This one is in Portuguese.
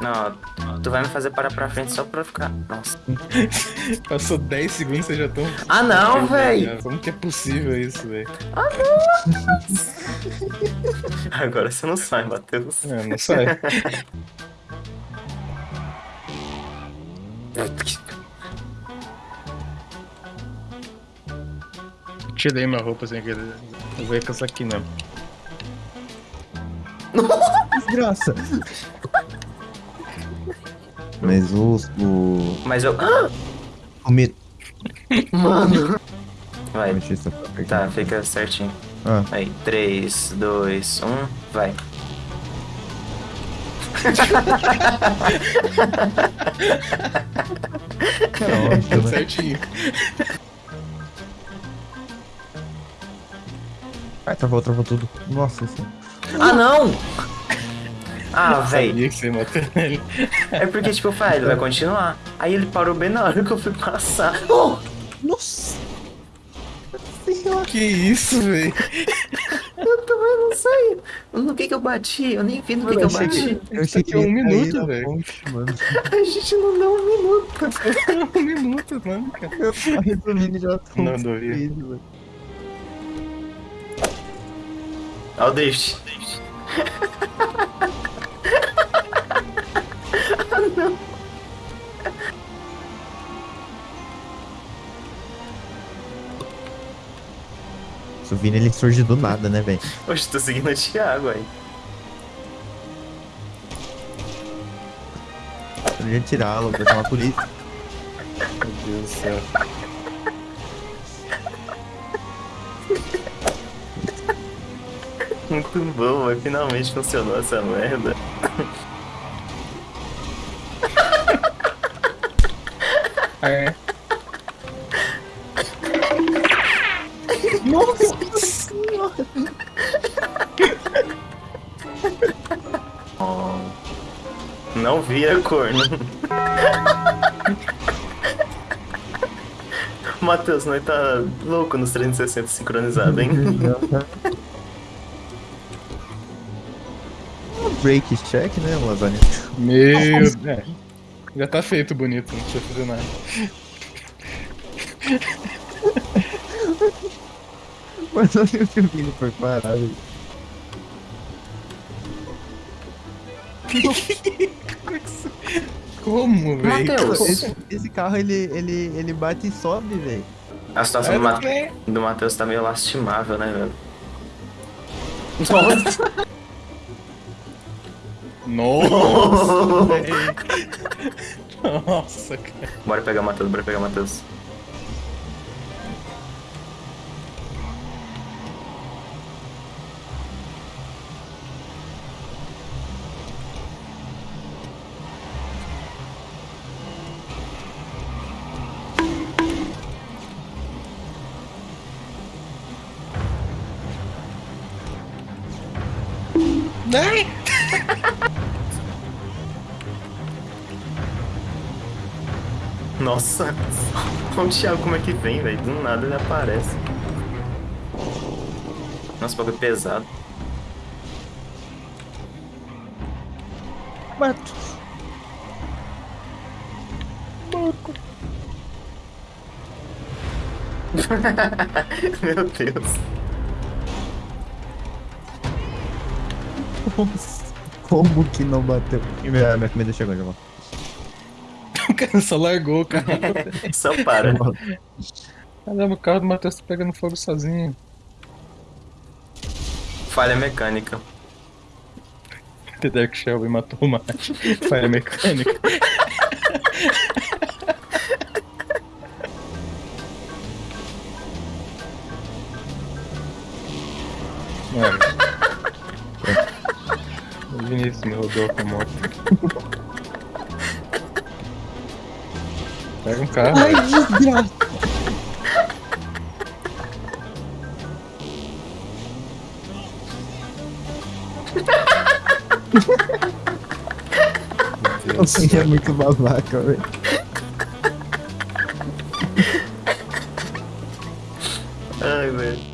Não, tu vai me fazer parar pra frente só pra ficar. Nossa. Passou 10 segundos e você já tão. Ah, não, véi! Como que é possível isso, velho? Agora você não sai, Matheus. É, não sai. Tirei minha roupa sem querer. Eu vou ir com essa aqui, né? Desgraça. Mas o. O. Mas eu. Ah! O medo. Mano! Vai, tá, fica certinho. Ah, Aí, 3, 2, 1, vai. é óbvio, né? Certinho. Ai, travou, travou tudo. Nossa, isso. Ah, não! Ah, véi. Sabia que você ia matar ele. É porque, tipo, eu falei, ele vai continuar. Aí ele parou bem na hora que eu fui passar. Oh! Nossa! Senhora! Que isso, velho? Eu também não sei. No que que eu bati? Eu nem vi no que que eu bati. Eu Isso aqui é um minuto, na velho. A gente não deu um minuto. um minuto, mano, cara. Eu tava resumindo já tudo. Não, não Olha o drift. O Vini ele surge do nada, né, velho? Hoje tô seguindo o Thiago aí. Eu ia tirá-lo, pra chamar a polícia. Meu Deus do céu. Muito bom, mas finalmente funcionou essa merda. É. Nossa senhora! Não vira corno. Matheus, nós tá louco nos 360 sincronizado, hein? Break check, né, lasanha? Meu. É. Já tá feito bonito, não precisa fazer nada. Mas olha o que o Vini foi parar, velho. Como, velho? Matheus. Esse, esse carro ele, ele, ele bate e sobe, velho. A situação do, Ma do Matheus tá meio lastimável, né, velho? Nossa! Nossa, cara. Bora pegar o Matheus, bora pegar o Matheus. Ai! Nossa! O Thiago como é que vem, velho. Do nada ele aparece. Nossa, o bagulho é pesado. Mato. Meu Deus. Nossa, como que não bateu? Minha, minha comida chegou, já vou. O cara só largou o carro. Só para. Caramba, o carro do Matheus tá pegando fogo sozinho. Falha mecânica. The Dark Shelby matou o Mate. Falha mecânica. Mano. O Vinícius me rodou com a moto. Pega um carro. Ai, desgraça. Você assim é muito babaca, velho. Ai, velho.